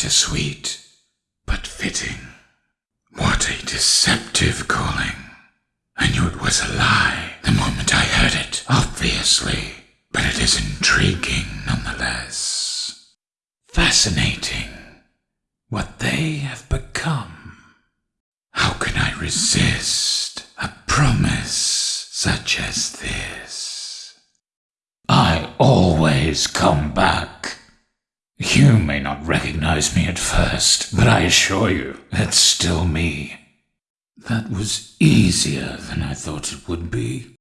bittersweet, but fitting. What a deceptive calling. I knew it was a lie the moment I heard it, obviously, but it is intriguing nonetheless. Fascinating what they have become. How can I resist a promise such as this? I always come back. You may not recognize me at first, but I assure you it's still me. That was easier than I thought it would be.